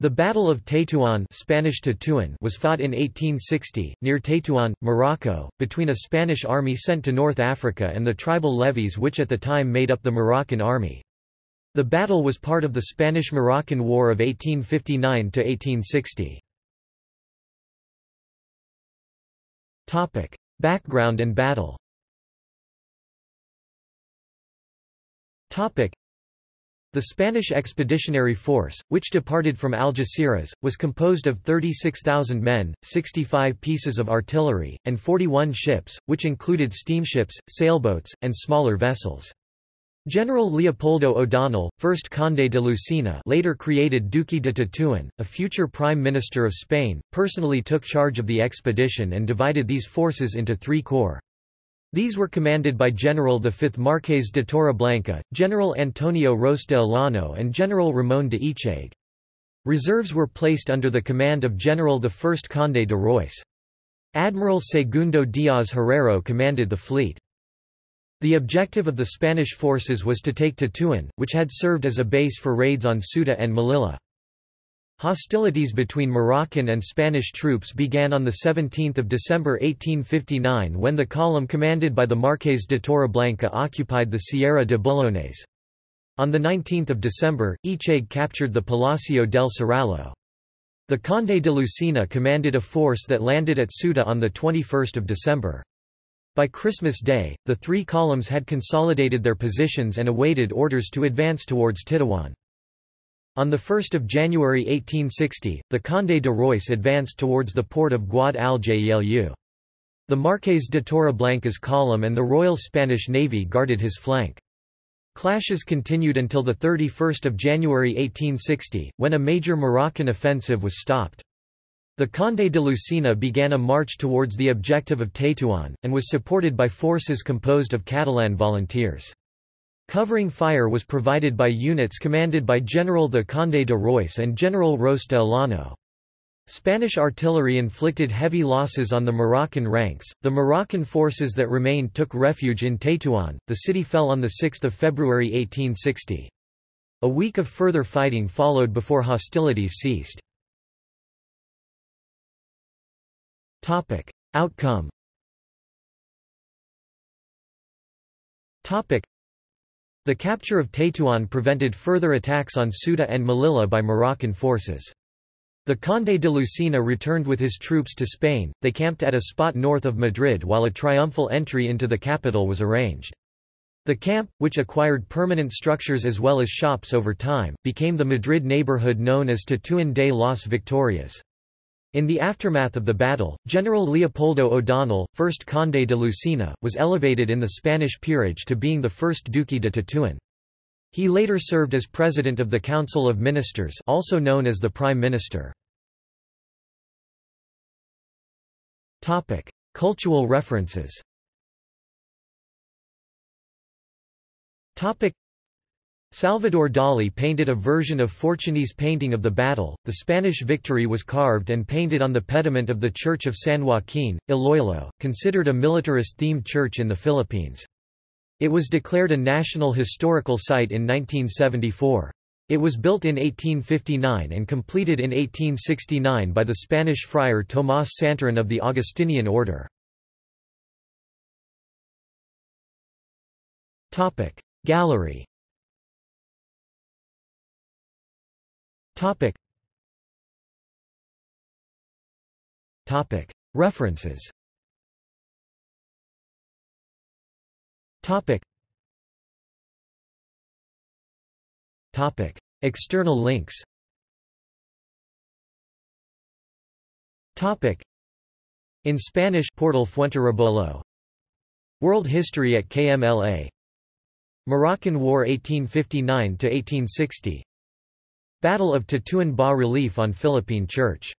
The Battle of Tétouan Spanish Tetuan was fought in 1860, near Tétouan, Morocco, between a Spanish army sent to North Africa and the tribal levies which at the time made up the Moroccan army. The battle was part of the Spanish–Moroccan War of 1859–1860. Background and battle the Spanish Expeditionary Force, which departed from Algeciras, was composed of 36,000 men, 65 pieces of artillery, and 41 ships, which included steamships, sailboats, and smaller vessels. General Leopoldo O'Donnell, 1st Conde de Lucena later created Duque de Tetuan, a future Prime Minister of Spain, personally took charge of the expedition and divided these forces into three corps. These were commanded by General V Marqués de Torreblanca, General Antonio Ros de Olano and General Ramón de Echague. Reserves were placed under the command of General I Conde de Reus. Admiral Segundo Díaz Herrero commanded the fleet. The objective of the Spanish forces was to take Tetuan, which had served as a base for raids on Ceuta and Melilla. Hostilities between Moroccan and Spanish troops began on 17 December 1859 when the column commanded by the Marqués de Torreblanca occupied the Sierra de Bullones. On 19 December, Echague captured the Palacio del Serrallo. The Conde de Lucena commanded a force that landed at Ceuta on 21 December. By Christmas Day, the three columns had consolidated their positions and awaited orders to advance towards Tetuan. On 1 January 1860, the Conde de Reus advanced towards the port of Guad al-Jaylu. The Marqués de Torreblanca's column and the Royal Spanish Navy guarded his flank. Clashes continued until 31 January 1860, when a major Moroccan offensive was stopped. The Conde de Lucena began a march towards the objective of Tétouan, and was supported by forces composed of Catalan volunteers. Covering fire was provided by units commanded by General the Conde de Reus and General Ros de Olano. Spanish artillery inflicted heavy losses on the Moroccan ranks. The Moroccan forces that remained took refuge in Tétouan. The city fell on 6 February 1860. A week of further fighting followed before hostilities ceased. Outcome the capture of Tétouan prevented further attacks on Ceuta and Melilla by Moroccan forces. The Conde de Lucena returned with his troops to Spain, they camped at a spot north of Madrid while a triumphal entry into the capital was arranged. The camp, which acquired permanent structures as well as shops over time, became the Madrid neighborhood known as Tetuan de las Victorias. In the aftermath of the battle, General Leopoldo O'Donnell, 1st Conde de Lucena, was elevated in the Spanish peerage to being the first Duque de Tetuan. He later served as President of the Council of Ministers also known as the Prime Minister. Cultural references Salvador Dali painted a version of Fortuny's painting of the battle. The Spanish victory was carved and painted on the pediment of the Church of San Joaquin, Iloilo, considered a militarist-themed church in the Philippines. It was declared a National Historical Site in 1974. It was built in 1859 and completed in 1869 by the Spanish friar Tomás Santarén of the Augustinian order. Gallery Topic. Topic. References Topic. Topic. External links Topic. In Spanish Portal Fuenterrebollo World History at KMLA Moroccan War 1859–1860 Battle of Tetuan bas relief on Philippine Church